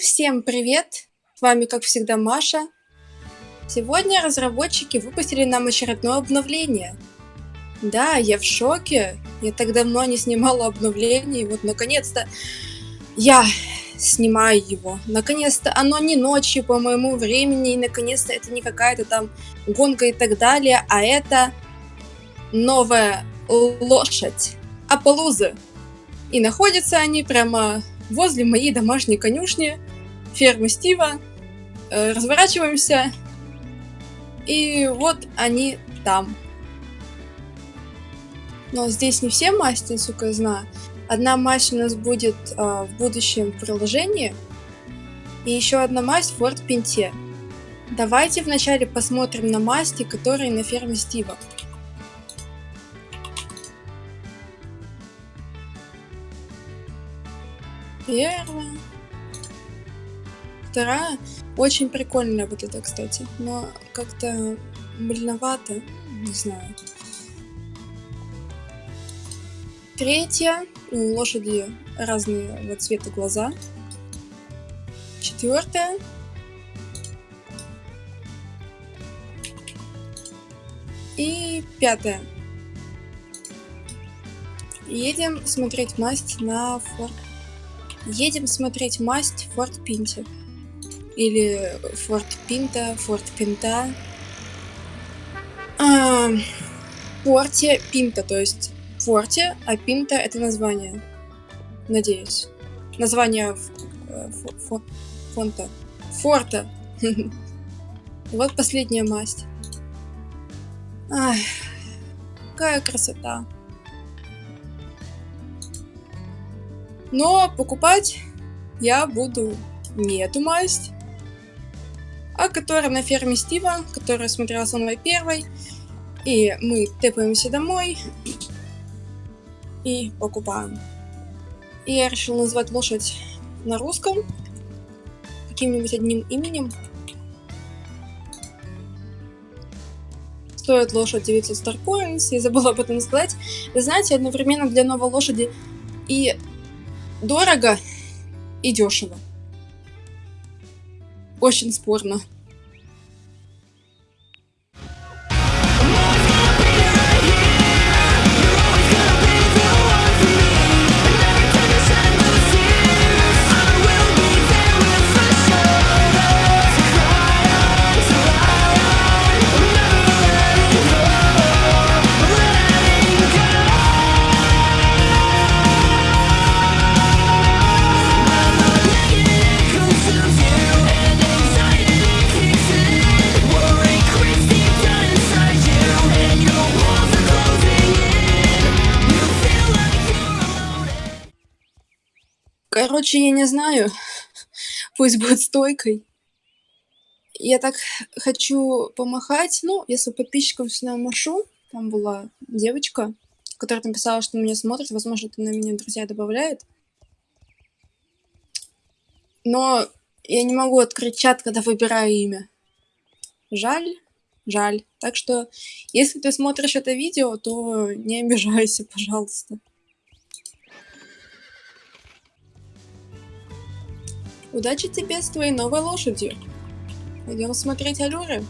всем привет! С вами, как всегда, Маша. Сегодня разработчики выпустили нам очередное обновление. Да, я в шоке. Я так давно не снимала обновление, и вот наконец-то я снимаю его. Наконец-то оно не ночью по моему времени, и наконец-то это не какая-то там гонка и так далее, а это новая лошадь. Аполлузы. И находятся они прямо возле моей домашней конюшни, фермы Стива. Э, разворачиваемся. И вот они там. Но здесь не все масти, сука, знаю. Одна масть у нас будет э, в будущем приложении. И еще одна масть в Пинте. Давайте вначале посмотрим на масти, которые на ферме Стива. Первая. Вторая. Очень прикольная вот эта, кстати. Но как-то больновато. Не знаю. Третья. У лошади разные вот цвета глаза. Четвертая. И пятая. Едем смотреть масть на форт Едем смотреть масть в Форт Пинте. Или Форт Пинта, Форт Пинта. А, Форте Пинта, то есть Форте, а Пинта это название. Надеюсь. Название э, фонта. Форта. Вот последняя масть. Ай, какая красота. Но покупать я буду не эту масть, а которая на ферме Стива, которая смотрела самой первой. И мы тэпаемся домой и покупаем. И я решил назвать лошадь на русском каким-нибудь одним именем. Стоит лошадь 900 Starcoins, я забыла об этом сказать. Вы знаете, одновременно для новой лошади и дорого и дешево. Очень спорно. Короче, я не знаю. Пусть будет стойкой. Я так хочу помахать. Ну, если подписчикам сюда машу. Там была девочка, которая написала, что меня смотрит. Возможно, это на меня друзья добавляет. Но я не могу открыть чат, когда выбираю имя. Жаль, жаль. Так что, если ты смотришь это видео, то не обижайся, пожалуйста. Удачи тебе с твоей новой лошадью. Пойдем смотреть аллюры.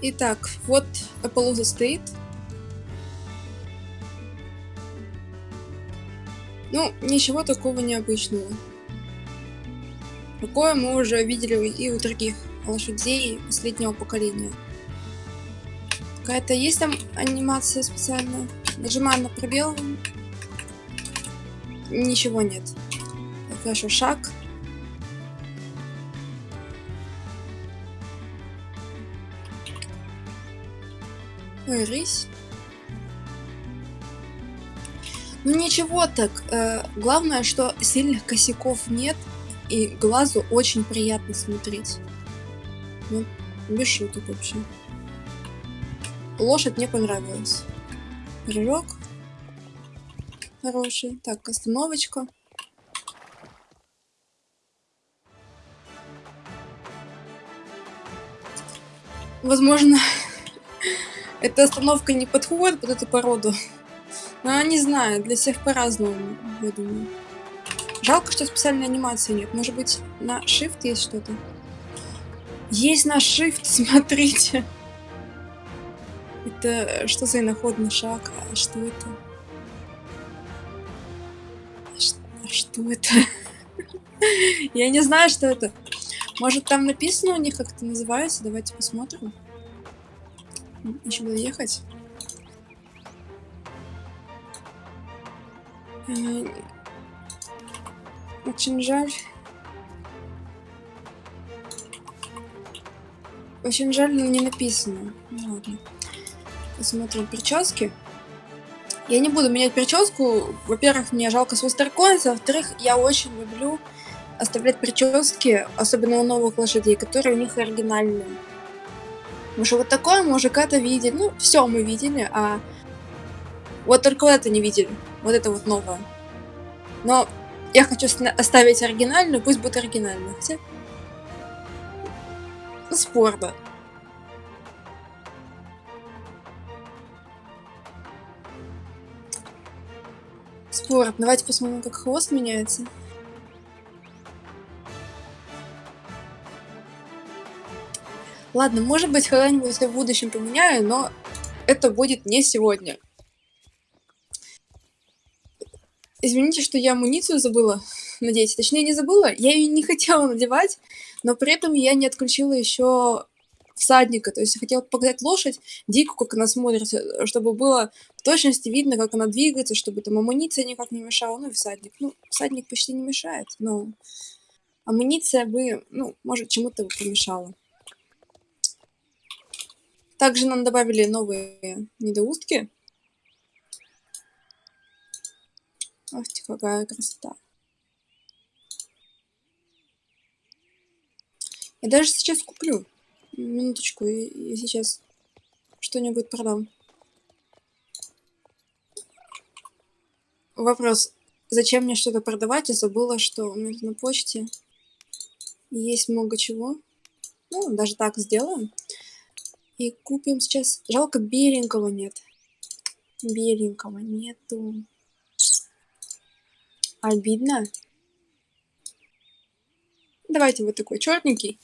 Итак, вот Аполлуза стоит. Ну, ничего такого необычного. Такое мы уже видели и у других лошадей последнего поколения. Какая-то есть там анимация специальная? Нажимаем на пробел. Ничего нет. Хорошо, шаг. Рысь. Ну ничего так, э, главное, что сильных косяков нет, и глазу очень приятно смотреть. Ну, без шуток вообще. Лошадь мне понравилась. Прыжок. Хороший. Так, остановочка. Возможно, эта остановка не подходит под эту породу. Но не знаю, для всех по-разному, я думаю. Жалко, что специальной анимации нет. Может быть, на Shift есть что-то? Есть на Shift, смотрите. Это что за иноходный шаг? А что это? А что это? Я не знаю, что это. Может, там написано у них, как это называется? Давайте посмотрим. Еще буду ехать. Э, очень жаль. Очень жаль, но не написано. Ну, ладно. Посмотрим прически. Я не буду менять прическу. Во-первых, мне жалко свой старкоин. Во-вторых, я очень люблю оставлять прически, особенно у новых лошадей, которые у них оригинальные. Потому что вот такое когда-то видели. Ну, все мы видели, а вот только вот это не видели. Вот это вот новое. Но я хочу оставить оригинальную, пусть будет оригинальную. Хотя... Ну, спорно. Спорт. Давайте посмотрим, как хвост меняется. Ладно, может быть, когда-нибудь в будущем поменяю, но это будет не сегодня. Извините, что я амуницию забыла надеть. Точнее, не забыла, я ее не хотела надевать, но при этом я не отключила еще всадника. То есть я хотела показать лошадь, дико, как она смотрится, чтобы было в точности видно, как она двигается, чтобы там амуниция никак не мешала. Ну и всадник. Ну, всадник почти не мешает, но амуниция бы, ну, может, чему-то помешала. Также нам добавили новые недоустки. Ах какая красота. Я даже сейчас куплю. Минуточку, я сейчас что-нибудь продам. Вопрос. Зачем мне что-то продавать? Я забыла, что у меня на почте есть много чего. Ну, даже так сделаем. И купим сейчас... Жалко, беленького нет. Беленького нету. Обидно. Давайте вот такой черненький.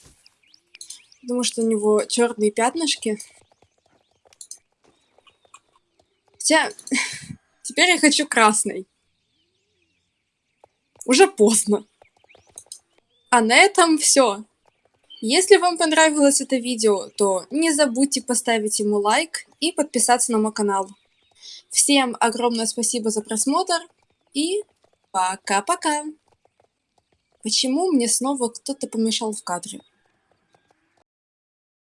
Потому что у него черные пятнышки. Хотя, теперь я хочу красный. Уже поздно. А на этом все. Если вам понравилось это видео, то не забудьте поставить ему лайк и подписаться на мой канал. Всем огромное спасибо за просмотр и пока-пока. Почему мне снова кто-то помешал в кадре?